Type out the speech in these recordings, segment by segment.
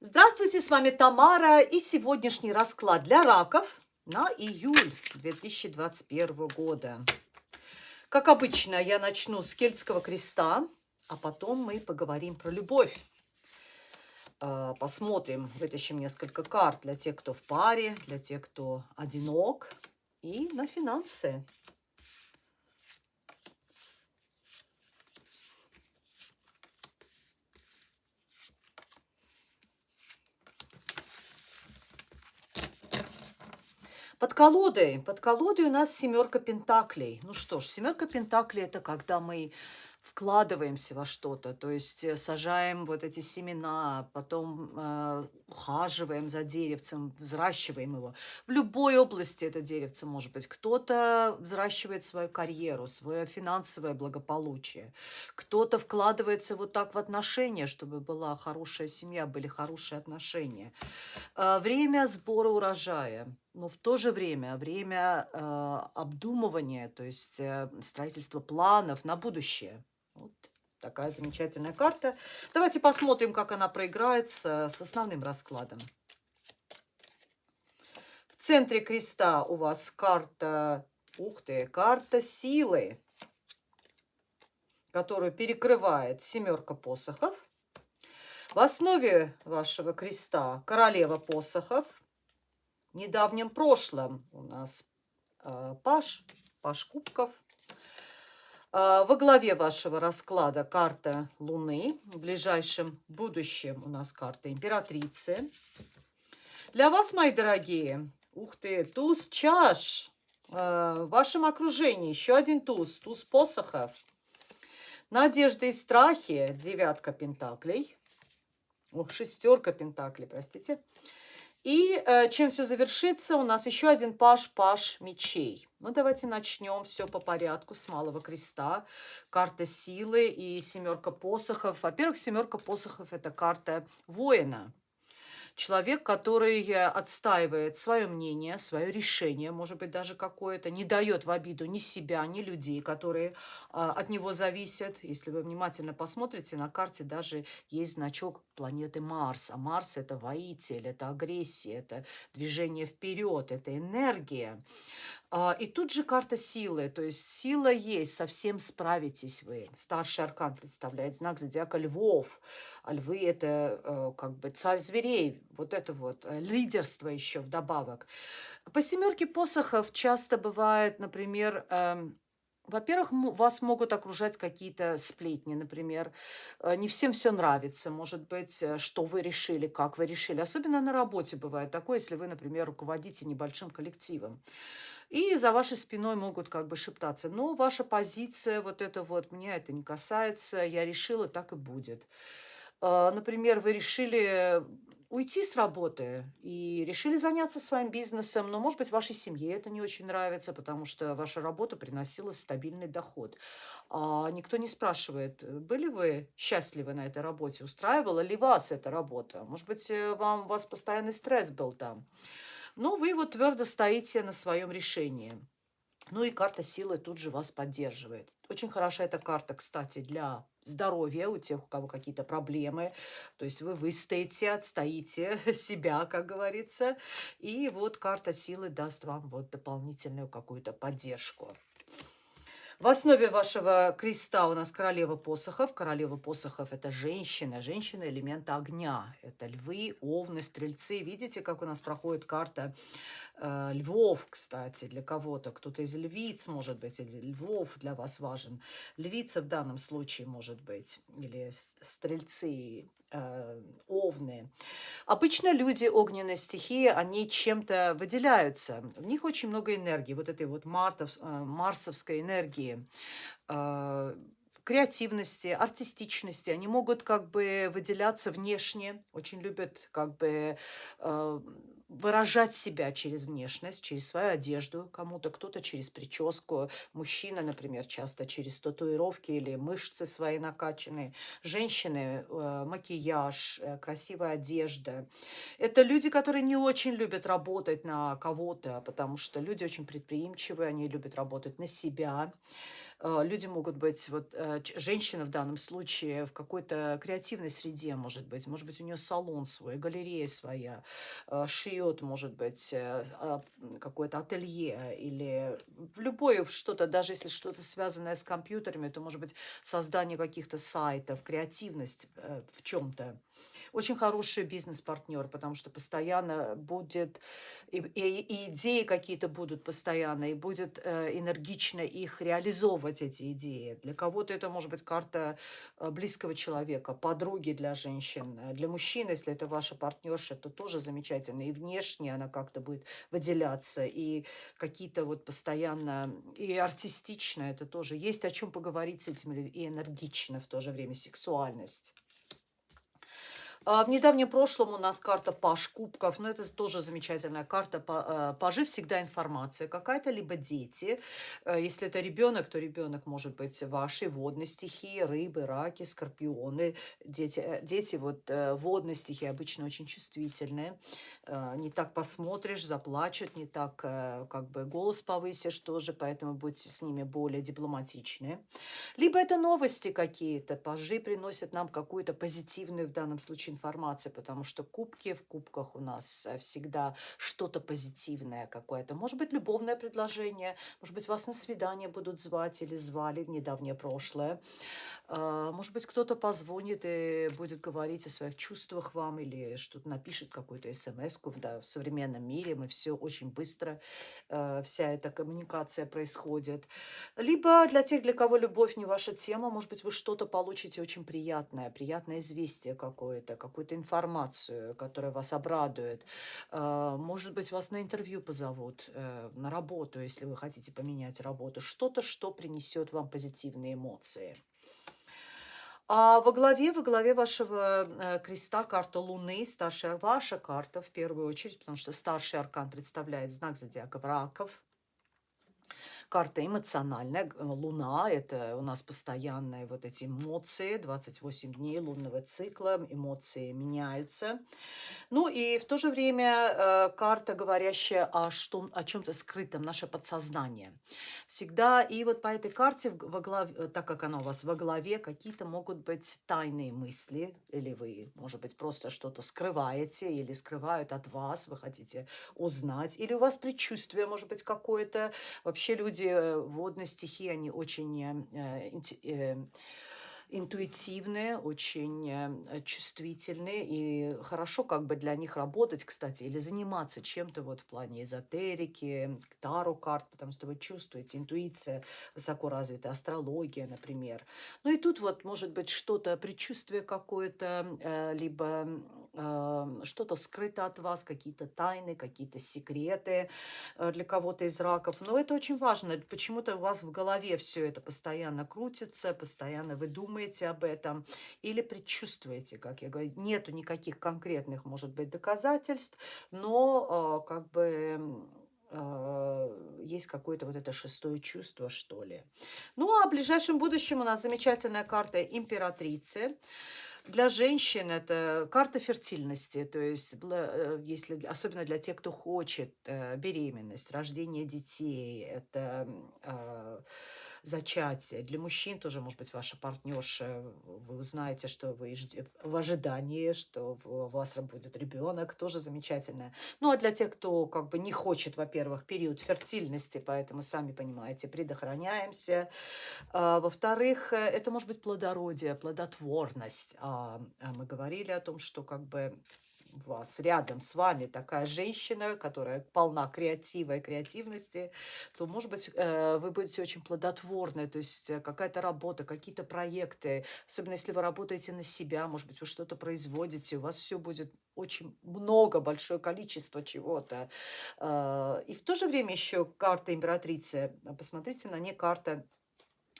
Здравствуйте, с вами Тамара и сегодняшний расклад для раков на июль 2021 года. Как обычно, я начну с кельтского креста, а потом мы поговорим про любовь. А, посмотрим, вытащим несколько карт для тех, кто в паре, для тех, кто одинок, и на финансы. Под колодой, под колодой у нас семерка пентаклей. Ну что ж, семерка пентаклей это когда мы вкладываемся во что-то, то есть э, сажаем вот эти семена, потом э, ухаживаем за деревцем, взращиваем его. В любой области это деревце может быть. Кто-то взращивает свою карьеру, свое финансовое благополучие. Кто-то вкладывается вот так в отношения, чтобы была хорошая семья, были хорошие отношения. Э, время сбора урожая но в то же время время э, обдумывания, то есть э, строительства планов на будущее. Вот такая замечательная карта. Давайте посмотрим, как она проиграется с основным раскладом. В центре креста у вас карта, ух ты, карта силы, которую перекрывает семерка посохов. В основе вашего креста королева посохов – недавнем прошлом у нас э, Паш, Паш Кубков. Э, во главе вашего расклада карта Луны. В ближайшем будущем у нас карта Императрицы. Для вас, мои дорогие, ух ты, туз чаш. Э, в вашем окружении еще один туз, туз посохов. Надежды и страхи, девятка пентаклей. Ох, шестерка пентаклей, простите. И э, чем все завершится, у нас еще один паш, паш мечей. Ну, давайте начнем все по порядку с малого креста. Карта силы и семерка посохов. Во-первых, семерка посохов – это карта воина человек, который отстаивает свое мнение, свое решение, может быть, даже какое-то, не дает в обиду ни себя, ни людей, которые а, от него зависят. Если вы внимательно посмотрите, на карте даже есть значок планеты Марс. А Марс – это воитель, это агрессия, это движение вперед, это энергия. А, и тут же карта силы, то есть сила есть, совсем справитесь вы. Старший аркан представляет знак зодиака львов. А львы – это э, как бы царь зверей, вот это вот, э, лидерство еще вдобавок. По семерке посохов часто бывает, например, эм, во-первых, вас могут окружать какие-то сплетни, например. Э, не всем все нравится, может быть, э, что вы решили, как вы решили. Особенно на работе бывает такое, если вы, например, руководите небольшим коллективом. И за вашей спиной могут как бы шептаться. Но ваша позиция, вот это вот, меня это не касается, я решила, так и будет. Например, вы решили уйти с работы и решили заняться своим бизнесом, но, может быть, вашей семье это не очень нравится, потому что ваша работа приносила стабильный доход. А никто не спрашивает, были вы счастливы на этой работе, устраивала ли вас эта работа? Может быть, э, вам, у вас постоянный стресс был там. Но вы вот твердо стоите на своем решении. Ну и карта силы тут же вас поддерживает. Очень хороша эта карта, кстати, для здоровья у тех, у кого какие-то проблемы. То есть вы выстоите, отстоите себя, как говорится. И вот карта силы даст вам вот дополнительную какую-то поддержку. В основе вашего креста у нас королева посохов. Королева посохов – это женщина. Женщина – элемента огня. Это львы, овны, стрельцы. Видите, как у нас проходит карта львов, кстати, для кого-то. Кто-то из львиц, может быть, или львов для вас важен. Львица в данном случае, может быть, или стрельцы, э, овны. Обычно люди огненной стихии, они чем-то выделяются. В них очень много энергии, вот этой вот мартов, э, марсовской энергии э, креативности, артистичности. Они могут как бы выделяться внешне, очень любят как бы э, выражать себя через внешность, через свою одежду кому-то, кто-то через прическу, мужчина, например, часто через татуировки или мышцы свои накачанные, женщины, э, макияж, э, красивая одежда. Это люди, которые не очень любят работать на кого-то, потому что люди очень предприимчивые, они любят работать на себя. Э, люди могут быть, вот э, женщина в данном случае в какой-то креативной среде может быть, может быть у нее салон свой, галерея своя, э, шьет, может быть, а, какое-то ателье или в любое что-то, даже если что-то связанное с компьютерами, то может быть создание каких-то сайтов, креативность в чем-то очень хороший бизнес-партнер, потому что постоянно будет, и, и, и идеи какие-то будут постоянно, и будет э, энергично их реализовывать, эти идеи. Для кого-то это может быть карта э, близкого человека, подруги для женщин. Для мужчин, если это ваша партнерша, то тоже замечательно. И внешне она как-то будет выделяться, и какие-то вот постоянно, и артистично это тоже. Есть о чем поговорить с этим, и энергично в то же время, сексуальность. А, в недавнем прошлом у нас карта Паш Кубков, но это тоже замечательная карта. Э, Пажи всегда информация какая-то, либо дети. Э, если это ребенок, то ребенок может быть вашей водной стихии, рыбы, раки, скорпионы. Дети, э, дети вот водной стихии обычно очень чувствительные. Не так посмотришь, заплачут, не так как бы голос повысишь тоже, поэтому будьте с ними более дипломатичны. Либо это новости какие-то. Пажи приносят нам какую-то позитивную в данном случае информация, потому что кубки в кубках у нас э, всегда что-то позитивное какое-то. Может быть, любовное предложение, может быть, вас на свидание будут звать или звали в недавнее прошлое. А, может быть, кто-то позвонит и будет говорить о своих чувствах вам или что-то напишет, какую-то смс. Да, в современном мире мы все очень быстро, э, вся эта коммуникация происходит. Либо для тех, для кого любовь не ваша тема, может быть, вы что-то получите очень приятное, приятное известие какое-то, какую-то информацию, которая вас обрадует. А, может быть, вас на интервью позовут, э, на работу, если вы хотите поменять работу. Что-то, что принесет вам позитивные эмоции. А во главе, во главе вашего э, креста карта Луны, старшая ваша карта в первую очередь, потому что старший аркан представляет знак зодиака Враков. Карта эмоциональная. Луна – это у нас постоянные вот эти эмоции. 28 дней лунного цикла, эмоции меняются. Ну и в то же время э, карта, говорящая о, что, о чем-то скрытом, наше подсознание. Всегда, и вот по этой карте, во главе, так как она у вас во главе, какие-то могут быть тайные мысли, или вы, может быть, просто что-то скрываете, или скрывают от вас, вы хотите узнать, или у вас предчувствие, может быть, какое-то. Вообще люди люди э, водной стихии, они очень э, э, интуитивные, очень чувствительные, и хорошо как бы для них работать, кстати, или заниматься чем-то вот в плане эзотерики, таро карт, потому что вы чувствуете, интуиция высоко развита, астрология, например. Ну и тут вот может быть что-то, предчувствие какое-то, либо что-то скрыто от вас, какие-то тайны, какие-то секреты для кого-то из раков. Но это очень важно. Почему-то у вас в голове все это постоянно крутится, постоянно вы думаете, об этом или предчувствуете, как я говорю. Нету никаких конкретных, может быть, доказательств, но э, как бы э, есть какое-то вот это шестое чувство, что ли. Ну, а в ближайшем будущем у нас замечательная карта императрицы. Для женщин это карта фертильности, то есть э, если, особенно для тех, кто хочет э, беременность, рождение детей, это зачатие. Для мужчин тоже, может быть, ваша партнерша, вы узнаете, что вы в ожидании, что у вас будет ребенок, тоже замечательно. Ну, а для тех, кто как бы не хочет, во-первых, период фертильности, поэтому, сами понимаете, предохраняемся. А, Во-вторых, э, это может быть плодородие, плодотворность. А, а мы говорили о том, что как бы вас, рядом с вами такая женщина, которая полна креатива и креативности, то, может быть, э, вы будете очень плодотворны, то есть э, какая-то работа, какие-то проекты, особенно если вы работаете на себя, может быть, вы что-то производите, у вас все будет очень много, большое количество чего-то. Э, и в то же время еще карта императрицы, посмотрите на ней карта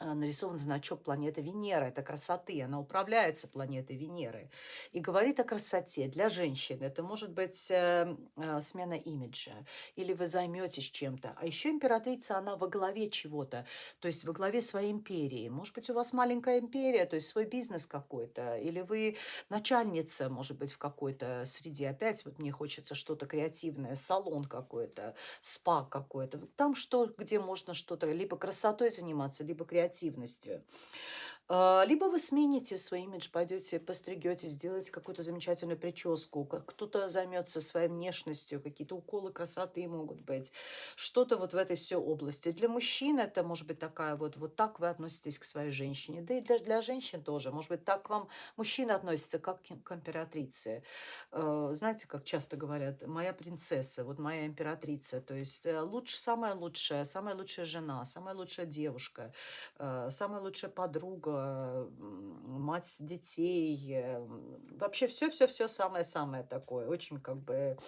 нарисован значок планеты Венера. Это красоты, она управляется планетой Венеры. И говорит о красоте для женщин. Это может быть э, э, смена имиджа, или вы займетесь чем-то. А еще императрица, она во главе чего-то, то есть во главе своей империи. Может быть, у вас маленькая империя, то есть свой бизнес какой-то, или вы начальница, может быть, в какой-то среде. Опять вот мне хочется что-то креативное, салон какой-то, спа какой-то. Там что, где можно что-то либо красотой заниматься, либо креативностью креативностью. А, либо вы смените свой имидж, пойдете, постригете, сделаете какую-то замечательную прическу, кто-то займется своей внешностью, какие-то уколы красоты могут быть, что-то вот в этой все области. Для мужчин это может быть такая вот, вот так вы относитесь к своей женщине, да и для, для женщин тоже. Может быть, так к вам мужчина относится, как к императрице. А, знаете, как часто говорят, моя принцесса, вот моя императрица, то есть э, лучше, самая лучшая, самая лучшая жена, самая лучшая девушка, э, самая лучшая подруга, мать детей, э, вообще все-все-все самое-самое такое, очень как бы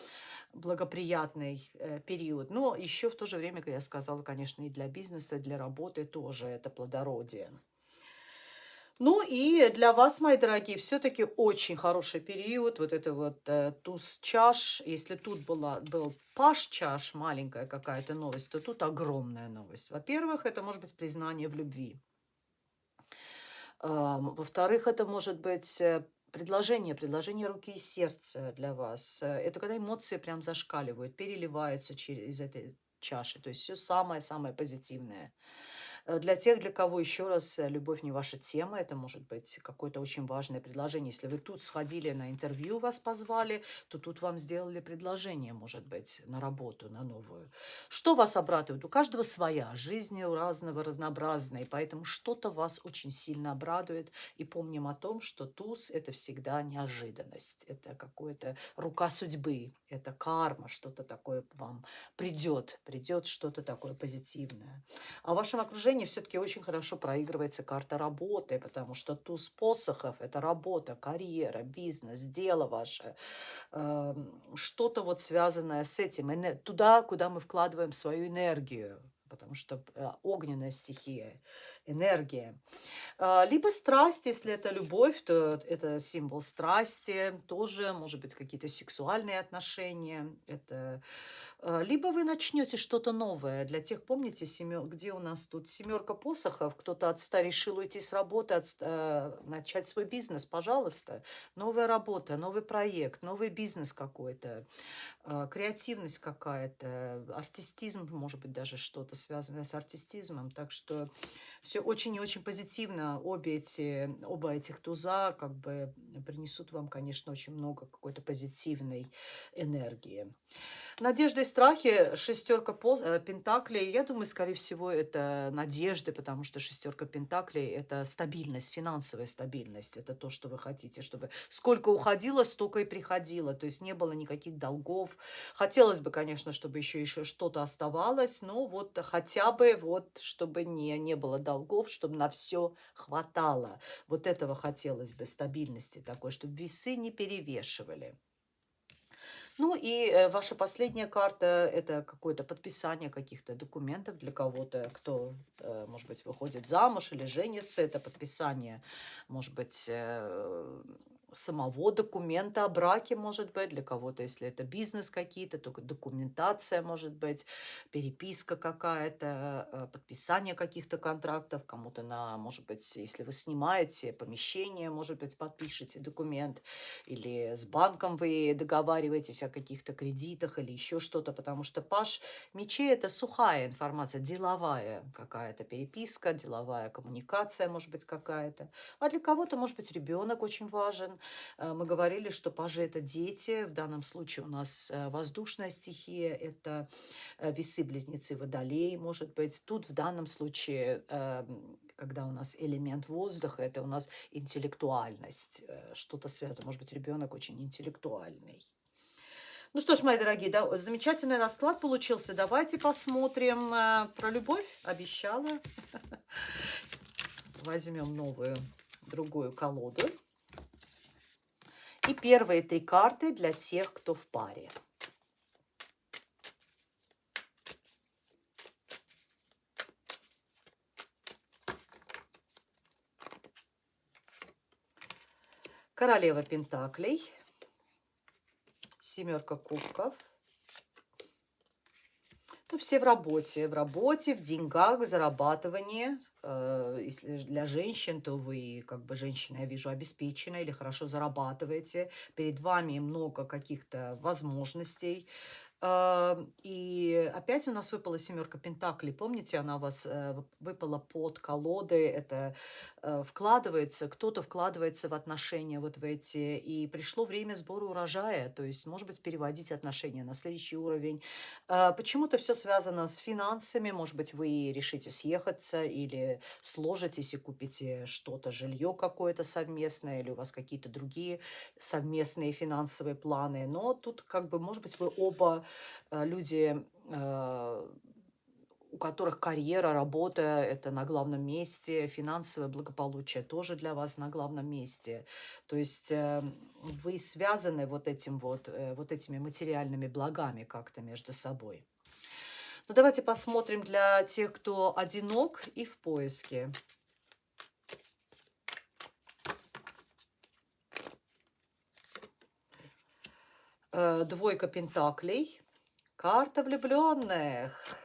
благоприятный э, период. Но еще в то же время, как я сказала, конечно, и для бизнеса, и для работы тоже это плодородие. Ну и для вас, мои дорогие, все-таки очень хороший период. Вот это вот э, туз чаш. Если тут была, был паш чаш, маленькая какая-то новость, то тут огромная новость. Во-первых, это может быть признание в любви. Во-вторых, это может быть э, предложение, предложение руки и сердца для вас. Э, это когда эмоции прям зашкаливают, переливаются через этой чаши. То есть все самое-самое позитивное. Э, для тех, для кого, еще раз, э, любовь не ваша тема, это может быть какое-то очень важное предложение. Если вы тут сходили на интервью, вас позвали, то тут вам сделали предложение, может быть, на работу, на новую. Что вас обрадует? У каждого своя, жизнь у разного, разнообразная, поэтому что-то вас очень сильно обрадует. И помним о том, что туз – это всегда неожиданность, это какая-то рука судьбы, это карма, что-то такое вам придет, придет что-то такое позитивное. А в вашем окружении положении все-таки очень хорошо проигрывается карта работы, потому что туз посохов – это работа, карьера, бизнес, дело ваше, э, что-то вот связанное с этим, туда, куда мы вкладываем свою энергию, потому что э, огненная стихия, энергия. А, либо страсть, если это любовь, то это символ страсти, тоже, может быть, какие-то сексуальные отношения. Это... А, либо вы начнете что-то новое. Для тех, помните, семер... где у нас тут семерка посохов, кто-то от ста решил уйти с работы, от... Э, начать свой бизнес, пожалуйста. Новая работа, новый проект, новый бизнес какой-то, а, креативность какая-то, артистизм, может быть, даже что-то связанное с артистизмом. Так что все очень и очень позитивно. Обе эти, оба этих туза как бы принесут вам, конечно, очень много какой-то позитивной энергии. Надежды и страхи, шестерка э, пентаклей. Я думаю, скорее всего, это надежды, потому что шестерка пентаклей – это стабильность, финансовая стабильность. Это то, что вы хотите, чтобы сколько уходило, столько и приходило. То есть не было никаких долгов. Хотелось бы, конечно, чтобы еще, еще что-то оставалось, но вот хотя бы вот, чтобы не, не было долгов, чтобы на все хватало. Вот этого хотелось бы, стабильности такой, чтобы весы не перевешивали. Ну и э, ваша последняя карта – это какое-то подписание каких-то документов для кого-то, кто, э, может быть, выходит замуж или женится. Это подписание, может быть, э, самого документа о браке, может быть, для кого-то, если это бизнес какие-то, только документация, может быть, переписка какая-то, э, подписание каких-то контрактов, кому-то на, может быть, если вы снимаете помещение, может быть, подпишите документ, или с банком вы договариваетесь о каких-то кредитах или еще что-то, потому что паш мечей – это сухая информация, деловая какая-то переписка, деловая коммуникация, может быть, какая-то. А для кого-то, может быть, ребенок очень важен, мы говорили, что пажи – это дети. В данном случае у нас э, воздушная стихия – это э, весы-близнецы водолей, может быть. Тут в данном случае, эм, когда у нас элемент воздуха, это у нас интеллектуальность. Что-то связано. Может быть, ребенок очень интеллектуальный. Ну что ж, мои дорогие, да, замечательный расклад получился. Давайте посмотрим про любовь. Обещала. Возьмем новую, другую колоду. И первые три карты для тех, кто в паре. Королева Пентаклей, семерка кубков – ну, все в работе, в работе, в деньгах, в зарабатывании. Э, если для женщин, то вы, как бы, женщина, я вижу, обеспечена или хорошо зарабатываете. Перед вами много каких-то возможностей. И опять у нас выпала семерка Пентаклей. Помните, она у вас э, выпала под колоды. Это э, вкладывается, кто-то вкладывается в отношения вот в эти. И пришло время сбора урожая. То есть, может быть, переводить отношения на следующий уровень. А, почему-то все связано с финансами. Может быть, вы решите съехаться или сложитесь и купите что-то, жилье какое-то совместное, или у вас какие-то другие совместные финансовые планы. Но тут, как бы, может быть, вы оба люди, э, у которых карьера, работа – это на главном месте, финансовое благополучие тоже для вас на главном месте. То есть э, вы связаны вот, этим вот, вот этими материальными благами как-то между собой. Ну, давайте посмотрим для тех, кто одинок и в поиске. Двойка пентаклей. Карта влюбленных.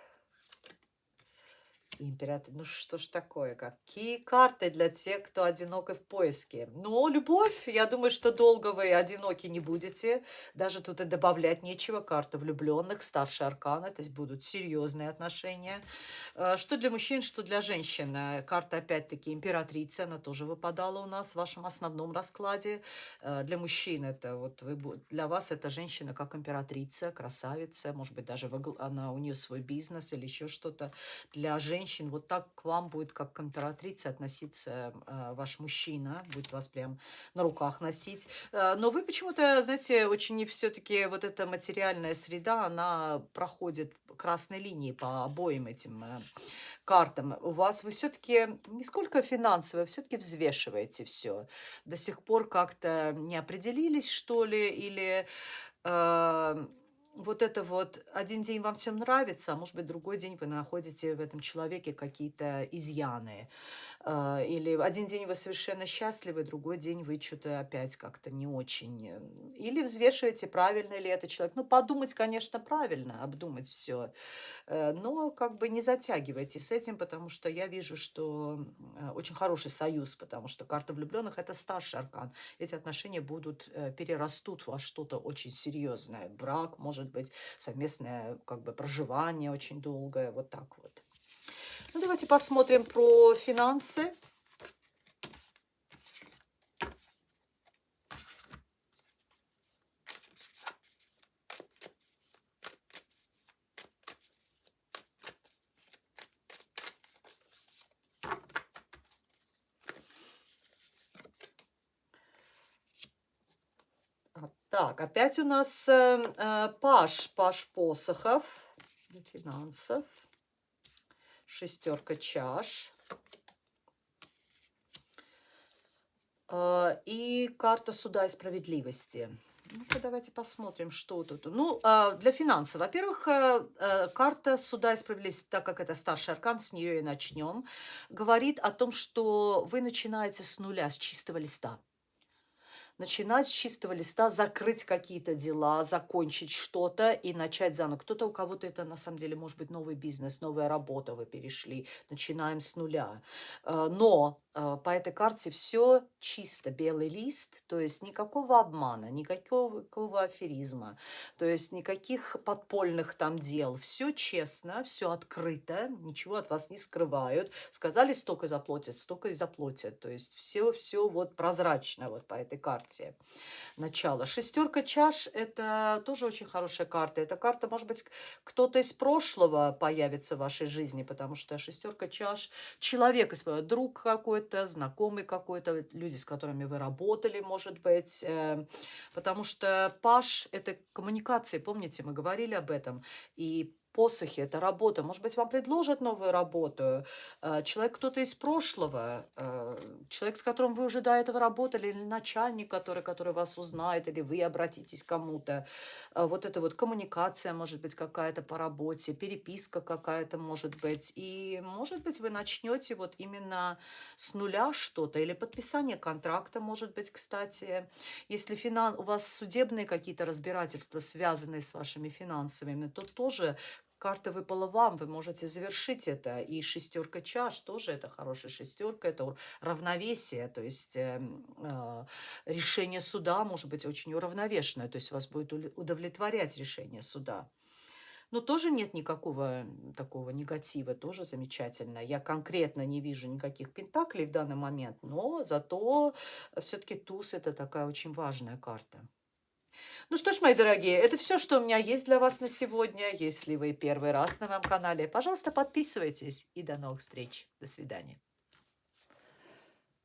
Император, ну что ж такое, какие карты для тех, кто одинок и в поиске? Ну, любовь, я думаю, что долго вы одиноки не будете, даже тут и добавлять нечего, карта влюбленных, старший аркан, это будут серьезные отношения. Э, что для мужчин, что для женщин. Э, карта, опять-таки, императрица, она тоже выпадала у нас в вашем основном раскладе. Э, для мужчин это вот, вы, для вас эта женщина как императрица, красавица, может быть, даже она, у нее свой бизнес или еще что-то. Для женщин женщин, вот так к вам будет, как к императрице, относиться э, ваш мужчина, будет вас прям на руках носить. Э, но вы почему-то, знаете, очень все-таки вот эта материальная среда, она проходит красной линии по обоим этим э, картам. У вас вы все-таки не сколько финансово, все-таки взвешиваете все. До сих пор как-то не определились, что ли, или... вот это вот, один день вам всем нравится, а может быть, другой день вы находите в этом человеке какие-то изъяны. А, или один день вы совершенно счастливы, другой день вы что-то опять как-то не очень. Э, или взвешиваете, правильно ли это человек. Ну, подумать, конечно, правильно, обдумать все. Э, но как бы не затягивайте с этим, потому что я вижу, что э, очень хороший союз, потому что карта влюбленных – это старший аркан. Эти отношения будут, перерастут во что-то очень серьезное. Брак, может быть, совместное как бы проживание очень долгое, вот так вот. Ну, давайте посмотрим про финансы. Так, опять у нас э, э, Паш, Паш посохов, финансов шестерка чаш. А, и карта суда и справедливости. Ну-ка, давайте посмотрим, что тут. Ну, а, для финансов. Во-первых, э, э, карта суда и справедливости, так как это старший аркан, с нее и начнем, говорит о том, что вы начинаете с нуля, с чистого листа начинать с чистого листа, закрыть какие-то дела, закончить что-то и начать заново. Кто-то, у кого-то это на самом деле может быть новый бизнес, новая работа, вы перешли, начинаем с нуля. Э, но по этой карте все чисто, белый лист, то есть никакого обмана, никакого аферизма, то есть никаких подпольных там дел. Все честно, все открыто, ничего от вас не скрывают. Сказали, столько заплатят, столько и заплатят. То есть все, все вот прозрачно вот по этой карте начала. Шестерка чаш – это тоже очень хорошая карта. Эта карта, может быть, кто-то из прошлого появится в вашей жизни, потому что шестерка чаш – человек, друг какой-то, знакомый какой-то, люди, с которыми вы работали, может быть. Э, потому что паш – это коммуникации, помните, мы говорили об этом. И Посохи– это работа. Может быть, вам предложат новую работу. Э, человек кто-то из прошлого, э, человек, с которым вы уже до этого работали, или начальник, который, который вас узнает, или вы обратитесь к кому-то. Э, вот это вот коммуникация, может быть, какая-то по работе, переписка какая-то, может быть. И, может быть, вы начнете вот именно с нуля что-то, или подписание контракта, может быть, кстати. Если финан... у вас судебные какие-то разбирательства, связанные с вашими финансовыми, то тоже карта выпала вам, вы можете завершить это. И шестерка чаш тоже это хорошая шестерка, это равновесие, то есть э, э, решение суда может быть очень уравновешенное, то есть вас будет удовлетворять решение суда. Но тоже нет никакого такого негатива, тоже замечательно. Я конкретно не вижу никаких пентаклей в данный момент, но зато все-таки туз это такая очень важная карта. Ну что ж, мои дорогие, это все, что у меня есть для вас на сегодня. Если вы первый раз на моем канале, пожалуйста, подписывайтесь. И до новых встреч. До свидания.